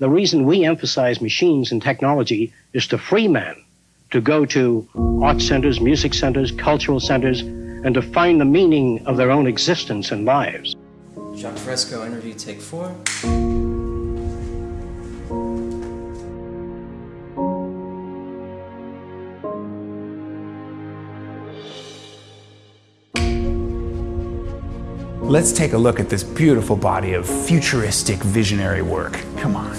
The reason we emphasize machines and technology is to free man to go to art centers, music centers, cultural centers, and to find the meaning of their own existence and lives. Jacques Fresco interview take four. Let's take a look at this beautiful body of futuristic visionary work. Come on.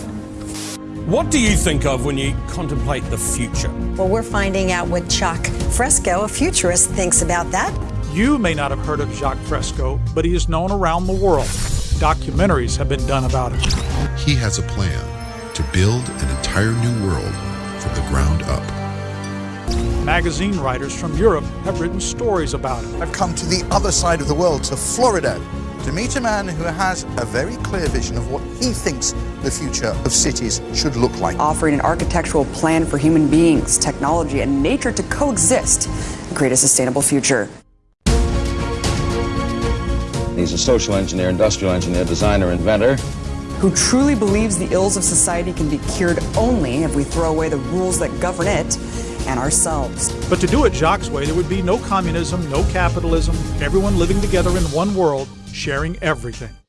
What do you think of when you contemplate the future? Well, we're finding out what Jacques Fresco, a futurist, thinks about that. You may not have heard of Jacques Fresco, but he is known around the world. Documentaries have been done about him. He has a plan to build an entire new world Magazine writers from Europe have written stories about him. I've come to the other side of the world, to Florida, to meet a man who has a very clear vision of what he thinks the future of cities should look like. Offering an architectural plan for human beings, technology, and nature to coexist and create a sustainable future. He's a social engineer, industrial engineer, designer, inventor. Who truly believes the ills of society can be cured only if we throw away the rules that govern it and ourselves. But to do it Jacques' way, there would be no communism, no capitalism, everyone living together in one world, sharing everything.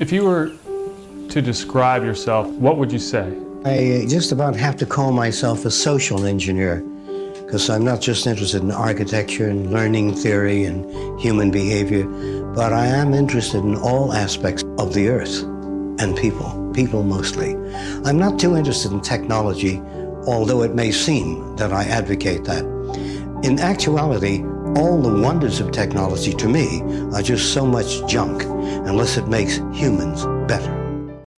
If you were to describe yourself, what would you say? I uh, just about have to call myself a social engineer because I'm not just interested in architecture and learning theory and human behavior, but I am interested in all aspects of the earth and people, people mostly. I'm not too interested in technology, although it may seem that I advocate that. In actuality, all the wonders of technology to me are just so much junk unless it makes humans better.